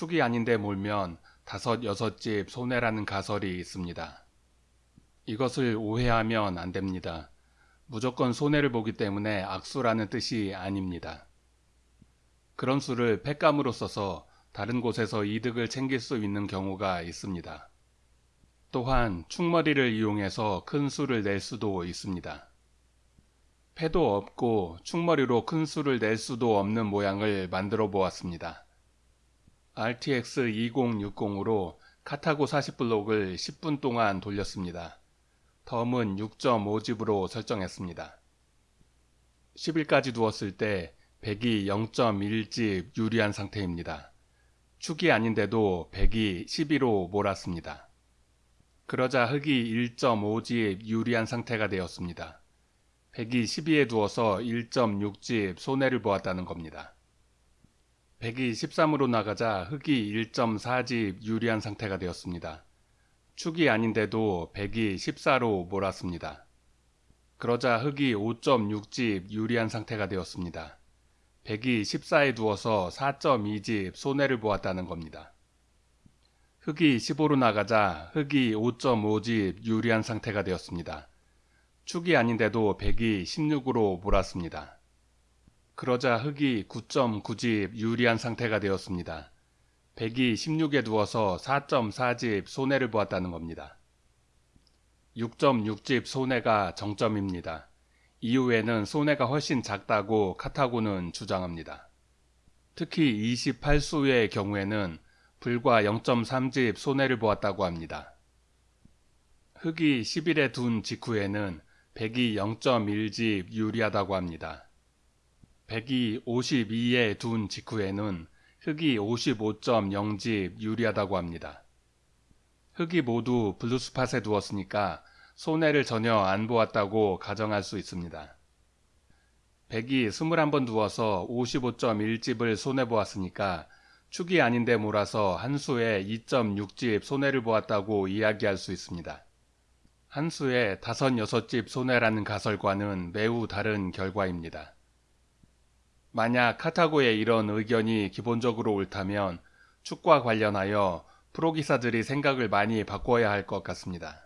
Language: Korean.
축이 아닌데 몰면 다섯 여섯 집 손해라는 가설이 있습니다. 이것을 오해하면 안 됩니다. 무조건 손해를 보기 때문에 악수라는 뜻이 아닙니다. 그런 수를 팩감으로 써서 다른 곳에서 이득을 챙길 수 있는 경우가 있습니다. 또한 축머리를 이용해서 큰 수를 낼 수도 있습니다. 패도 없고 축머리로 큰 수를 낼 수도 없는 모양을 만들어 보았습니다. RTX 2060으로 카타고 40블록을 10분 동안 돌렸습니다. 덤은 6.5집으로 설정했습니다. 10일까지 두었을 때 100이 0.1집 유리한 상태입니다. 축이 아닌데도 100이 12로 몰았습니다. 그러자 흙이 1.5집 유리한 상태가 되었습니다. 100이 12에 두어서 1.6집 손해를 보았다는 겁니다. 100이 13으로 나가자 흙이 1.4집 유리한 상태가 되었습니다. 축이 아닌데도 100이 14로 몰았습니다. 그러자 흙이 5.6집 유리한 상태가 되었습니다. 100이 14에 두어서 4.2집 손해를 보았다는 겁니다. 흙이 15로 나가자 흙이 5.5집 유리한 상태가 되었습니다. 축이 아닌데도 100이 16으로 몰았습니다. 그러자 흙이 9.9집 유리한 상태가 되었습니다. 100이 16에 두어서 4.4집 손해를 보았다는 겁니다. 6.6집 손해가 정점입니다. 이후에는 손해가 훨씬 작다고 카타고는 주장합니다. 특히 28수의 경우에는 불과 0.3집 손해를 보았다고 합니다. 흙이 10일에 둔 직후에는 100이 0.1집 유리하다고 합니다. 100이 52에 둔 직후에는 흙이 55.0집 유리하다고 합니다. 흙이 모두 블루스팟에 두었으니까 손해를 전혀 안 보았다고 가정할 수 있습니다. 100이 21번 두어서 55.1집을 손해보았으니까 축이 아닌데 몰아서 한 수에 2.6집 손해를 보았다고 이야기할 수 있습니다. 한 수에 5, 6집 손해라는 가설과는 매우 다른 결과입니다. 만약 카타고의 이런 의견이 기본적으로 옳다면 축과 관련하여 프로기사들이 생각을 많이 바꿔야 할 것 같습니다.